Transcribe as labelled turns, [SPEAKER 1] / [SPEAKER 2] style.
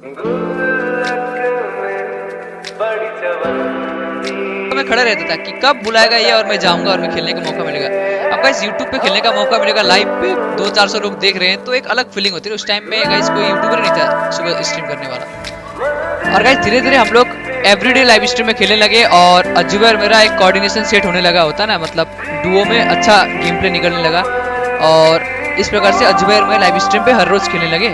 [SPEAKER 1] तो मैं खड़ा रहता था कि कब बुलाएगा ये और मैं जाऊँगा और मैं खेलने का मौका मिलेगा। अब गाइस YouTube पे खेलने का मौका मिलेगा लाइव पे दो चार सौ लोग देख रहे हैं तो एक अलग फीलिंग होती है। उस टाइम में गाइस कोई यूट्यूबर नहीं था, सुबह स्ट्रीम करने वाला। और गाइस धीरे धीरे हम लोग एवरीडे लाइव स्ट्रीम में खेलने लगे और अजूबर मेरा एक कोऑर्डिनेशन सेट होने लगा होता ना मतलब डुओ में अच्छा गेम प्ले निकलने लगा। और इस प्रकार से अजूबर और मैं लाइव स्ट्रीम पे हर रोज खेलने लगे।